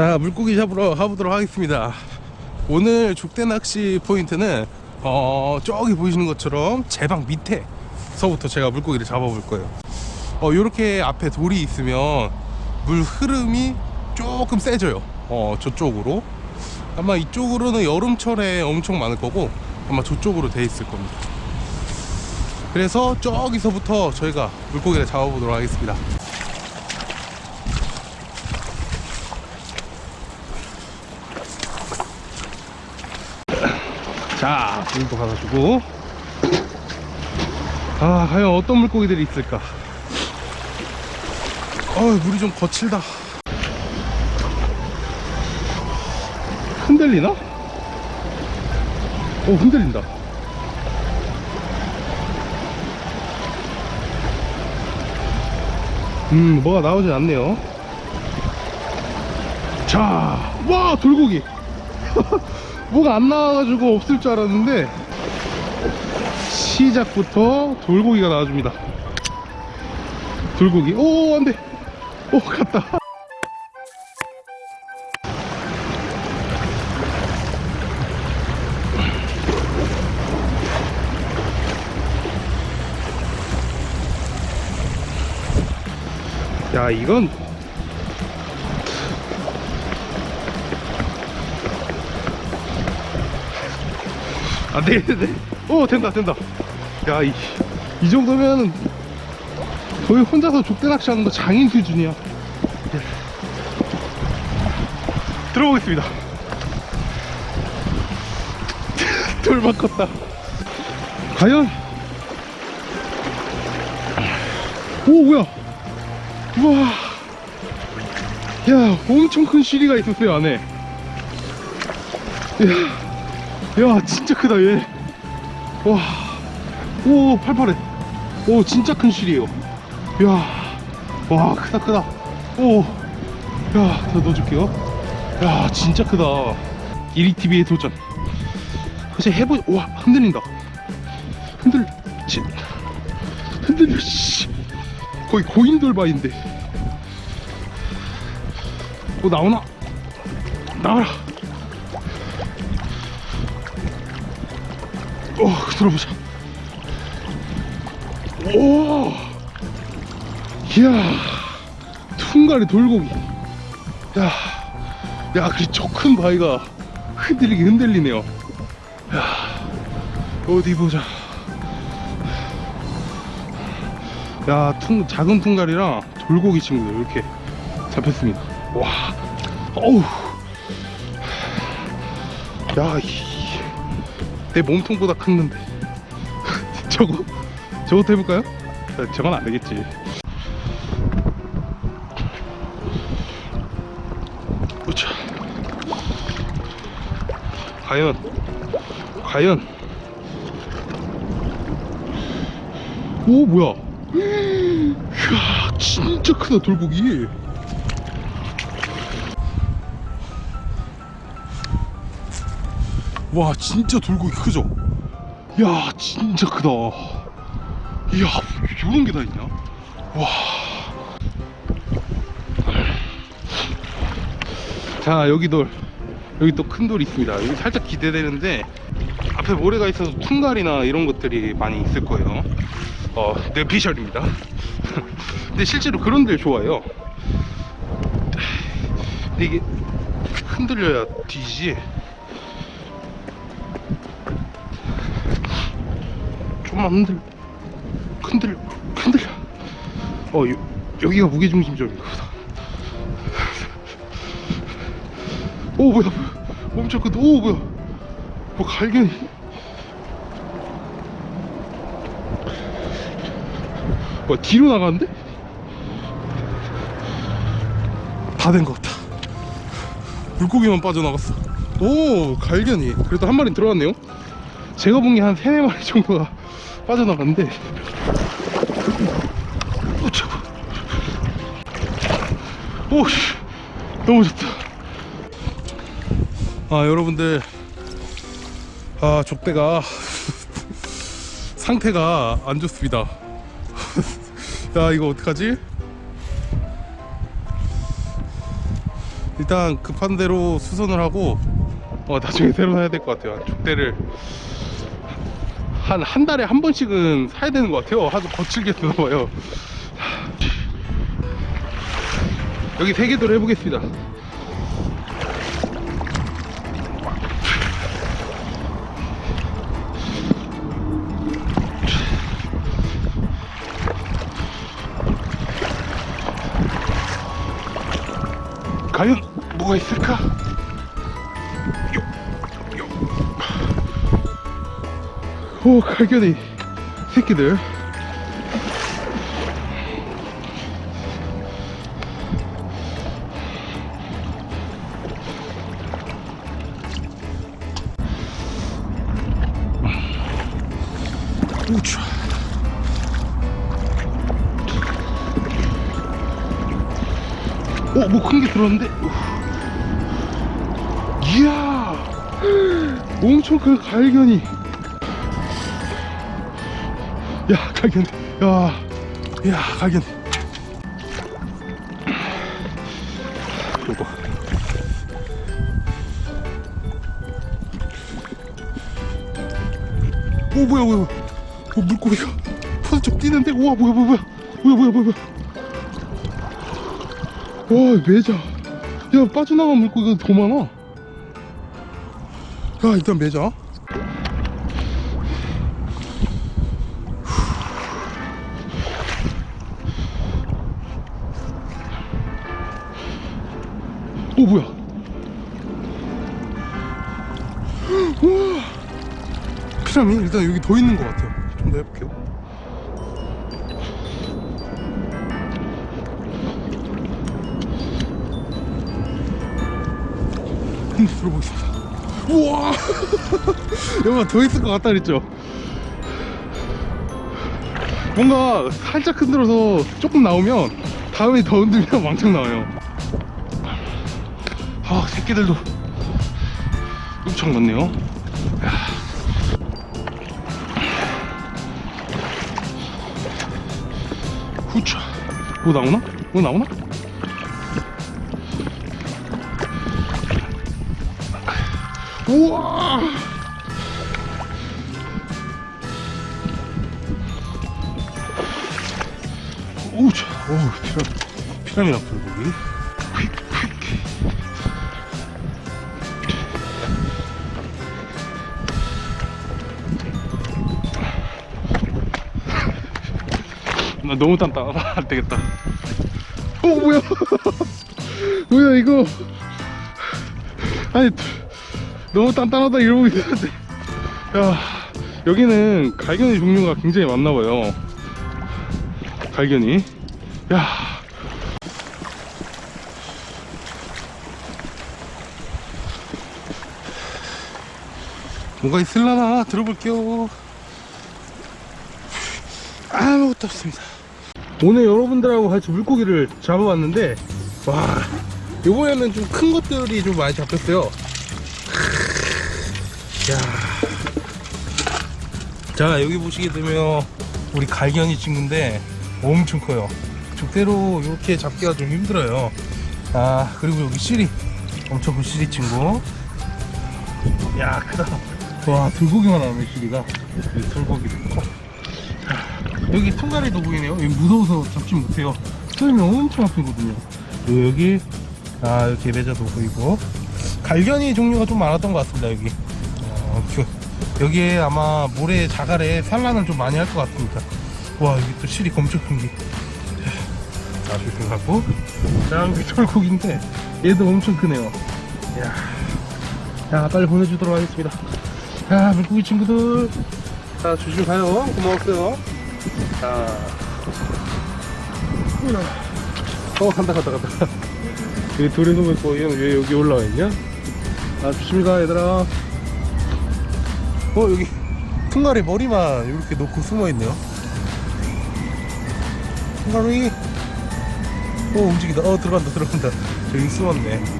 자 물고기 잡으러 가보도록 하겠습니다. 오늘 족대 낚시 포인트는 어 저기 보이시는 것처럼 제방 밑에서부터 제가 물고기를 잡아볼 거예요. 어 요렇게 앞에 돌이 있으면 물 흐름이 조금 세져요. 어 저쪽으로. 아마 이쪽으로는 여름철에 엄청 많을 거고 아마 저쪽으로 돼 있을 겁니다. 그래서 저기서부터 저희가 물고기를 잡아보도록 하겠습니다 자 물도 받아주고. 아 과연 어떤 물고기들이 있을까? 어 물이 좀 거칠다. 흔들리나? 오 흔들린다. 음 뭐가 나오진 않네요. 자와 돌고기 뭐가 안 나와가지고 없을 줄 알았는데 시작부터 돌고기가 나와줍니다. 돌고기. 오 안돼. 오 갔다. 야 이건 안 되겠는데? 오 된다 된다. 야이 이 정도면 거의 혼자서 족대 낚시 하는 거 장인 수준이야. 예. 들어보겠습니다. 돌만 컸다. 과연? 오 뭐야? 우와. 야 엄청 큰 시리가 있었어요 안에. 야 야 진짜 크다 얘. 와, 오 팔팔해. 오 진짜 큰 실이에요. 야 와 크다 크다. 오 야 더 넣어줄게요. 야 진짜 크다. 이리TV의 도전. 사실 해보 와 흔들린다. 흔들 지, 흔들려 씨. 거의 고인돌바인데. 뭐 나오나? 나와라 어, 들어보자. 오, 이야, 퉁가리 돌고기. 야, 야, 그리 저큰 바위가 흔들리게 흔들리네요. 야, 어디 보자. 야, 퉁, 작은 퉁가리랑 돌고기 친구들 이렇게 잡혔습니다. 와, 어우. 야, 이, 내 몸통보다 컸는데. 저거 저것도 해볼까요? 아, 저건 안 되겠지. 우차 과연 과연. 오 뭐야? 이야 진짜 크다 돌고기 와 진짜 돌고기 크죠? 야 진짜 크다. 이야 요런 게 다 있냐? 와. 자 여기 돌. 여기 또 큰 돌이 있습니다. 여기 살짝 기대되는데 앞에 모래가 있어서 퉁갈이나 이런 것들이 많이 있을 거예요. 어 뇌피셜입니다. 근데 실제로 그런 데를 좋아해요. 근데 이게 흔들려야 뒤지 조금만 흔들. 흔들려 흔들려 어 요, 여기가 무게중심점인가 보다 오 뭐야 크다 오 뭐야. 뭐 갈견이 뭐 뒤로 나가는데? 다 된 것 같다 물고기만 빠져나갔어. 오 갈견이. 그래도 한 마리 들어갔네요 제가 본 게 한 세네 마리 정도가 빠져나갔는데. 오. 오씨. 너무 좋다. 아 여러분들. 아 족대가. 상태가 안 좋습니다. 야 이거 어떡하지? 일단 급한 대로 수선을 하고 어 나중에 새로 사야 될 것 같아요. 족대를 한 한 달에 한 번씩은 사야 되는 것 같아요. 하도 거칠게 쓰나 봐요. 여기 세 개도로 해보겠습니다. 과연 뭐가 있을까? 오 갈견이 새끼들 우차 오, 뭐 큰 게 들어왔는데? 우. 이야, 엄청 큰 갈견이. 야, 갈견. 야, 야, 갈견. 이거. 오, 뭐야, 뭐야. 어, 물고기가 퍼쩍 뛰는데? 우와, 뭐야, 뭐야. 뭐야, 뭐야, 뭐야, 뭐야. 와 매자 야 빠져나간 물고기가 더 많아 야 일단 매자 오 뭐야 피라미 일단 여기 더 있는 것 같아요 좀 더 해볼게요 한번 들어보겠습니다. 우와! 여봐, 더 있을 것 같다 그랬죠? 뭔가 살짝 흔들어서 조금 나오면 다음에 더 흔들면 왕창 나와요. 아, 새끼들도 엄청 많네요. 야. 후차. 뭐 나오나? 뭐 나오나? 우와! 오우 차, 오우, 피라, 피라미나 불고기. 나 너무 단단하다. 안 되겠다. 어, 뭐야? 뭐야, 이거. 아니, 너무 단단하다 이러고 있었는데 야 여기는 갈견이 종류가 굉장히 많나봐요 갈견이 야 뭐가 있을라나 들어볼게요 아무것도 없습니다 오늘 여러분들하고 같이 물고기를 잡아봤는데 와 이번에는 좀 큰 것들이 좀 많이 잡혔어요. 야. 자 여기 보시게 되면 우리 갈견이 친구인데 엄청 커요. 족대로 이렇게 잡기가 좀 힘들어요. 아 그리고 여기 시리 엄청 큰 시리 친구. 야 크다. 와 들고기만 나오네 시리가. 있고 자, 여기 통가리도 보이네요. 여기 무서워서 잡지 못해요. 쏘면 엄청 아프거든요. 여기 아 이렇게 매자도 보이고. 갈견이 종류가 좀 많았던 것 같습니다 여기. 어, 그- 여기에 아마 모래 자갈에 산란을 좀 많이 할 것 같습니다. 와 여기 또 실이 엄청 큰게 생각하고. 자 여기 철국인데 얘도 엄청 크네요. 야, 야 빨리 보내주도록 하겠습니다. 야 물고기 친구들 자 조심 가요. 고마웠어요. 자. 어 간다 간다 간다. 여기 돌에 놓으면 또 얘는 왜 여기 올라와 있냐? 아 조심히 가 얘들아. 어 여기. 퉁가리 머리만 이렇게 놓고 숨어 있네요. 퉁가리. 어 움직이다. 어 들어간다 들어간다. 저기 숨었네